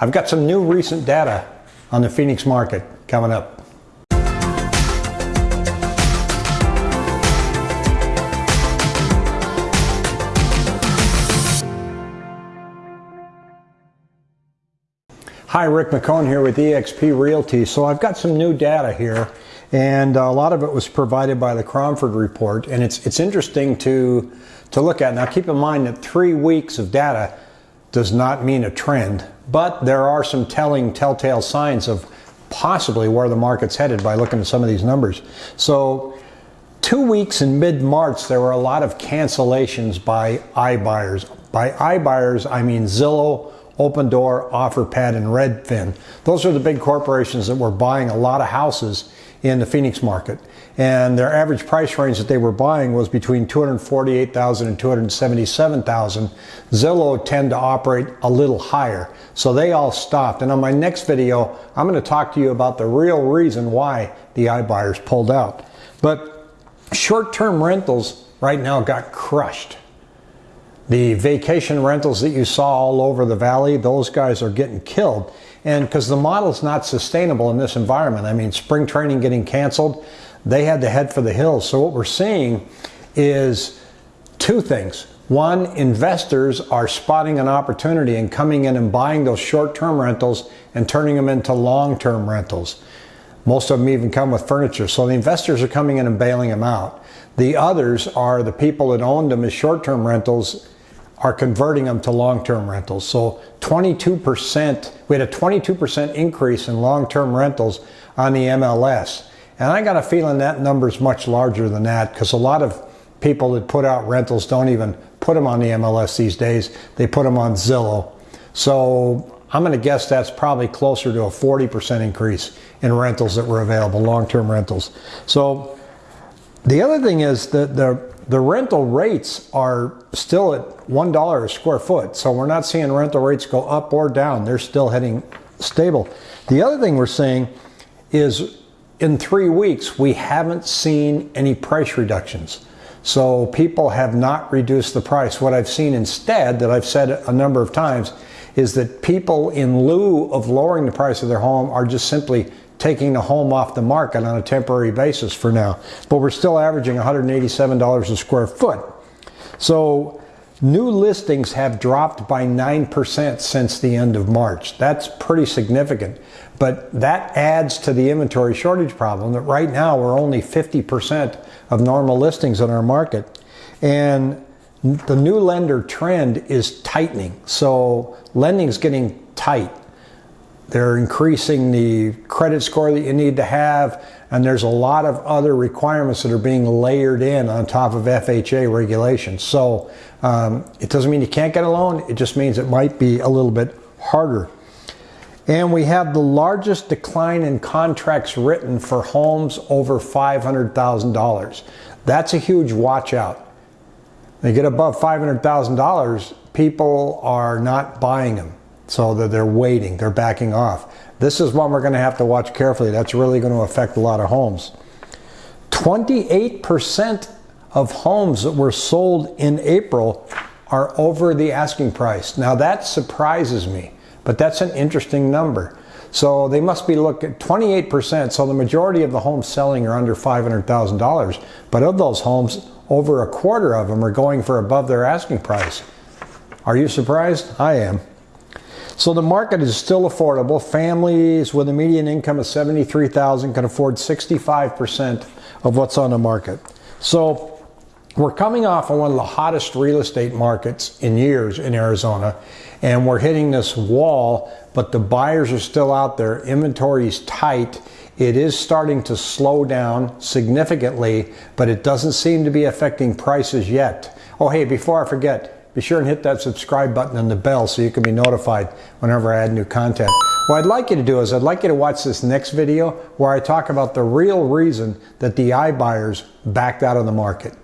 I've got some new recent data on the Phoenix market coming up. Hi, Rick McCone here with eXp Realty. So I've got some new data here, and a lot of it was provided by the Cromford report, and it's it's interesting to to look at. Now, keep in mind that three weeks of data does not mean a trend, but there are some telling telltale signs of possibly where the market's headed by looking at some of these numbers. So. Two weeks in mid-March, there were a lot of cancellations by iBuyers. By iBuyers, I mean Zillow, Opendoor, OfferPad, and Redfin. Those are the big corporations that were buying a lot of houses in the Phoenix market. And their average price range that they were buying was between 248,000 and 277,000. Zillow tend to operate a little higher. So they all stopped. And on my next video, I'm going to talk to you about the real reason why the iBuyers pulled out. But short-term rentals right now got crushed. The vacation rentals that you saw all over the valley, those guys are getting killed. And because the model's not sustainable in this environment. I mean, spring training getting canceled, they had to head for the hills. So what we're seeing is two things. One, investors are spotting an opportunity and coming in and buying those short-term rentals and turning them into long-term rentals. Most of them even come with furniture. So the investors are coming in and bailing them out. The others are the people that owned them as short-term rentals are converting them to long-term rentals. So 22%, we had a 22% increase in long-term rentals on the MLS. And I got a feeling that number is much larger than that because a lot of people that put out rentals don't even put them on the MLS these days. They put them on Zillow. So I'm going to guess that's probably closer to a 40% increase in rentals that were available, long-term rentals. So the other thing is that the the rental rates are still at $1 a square foot. So we're not seeing rental rates go up or down. They're still heading stable. The other thing we're seeing is in three weeks, we haven't seen any price reductions. So people have not reduced the price. What I've seen instead, that I've said a number of times, is that people in lieu of lowering the price of their home are just simply taking the home off the market on a temporary basis for now. But we're still averaging $187 a square foot. So new listings have dropped by 9% since the end of March. That's pretty significant. But that adds to the inventory shortage problem that right now we're only 50% of normal listings in our market. And the new lender trend is tightening. So lending is getting tight. They're increasing the credit score that you need to have, and there's a lot of other requirements that are being layered in on top of FHA regulations. So um, it doesn't mean you can't get a loan, it just means it might be a little bit harder. And we have the largest decline in contracts written for homes over $500,000. That's a huge watch out. They get above $500,000, people are not buying them. So that they're waiting, they're backing off. This is one we're going to have to watch carefully. That's really going to affect a lot of homes. 28% of homes that were sold in April are over the asking price. Now that surprises me, but that's an interesting number. So they must be looking 28%. So the majority of the homes selling are under $500,000. But of those homes, over a quarter of them are going for above their asking price. Are you surprised? I am. So the market is still affordable. Families with a median income of 73,000 can afford 65% of what's on the market. So we're coming off of one of the hottest real estate markets in years in Arizona, and we're hitting this wall, but the buyers are still out there. Inventory is tight. It is starting to slow down significantly, but it doesn't seem to be affecting prices yet. Oh, hey, before I forget, be sure and hit that subscribe button and the bell so you can be notified whenever I add new content. What I'd like you to do is I'd like you to watch this next video where I talk about the real reason that the iBuyers backed out of the market.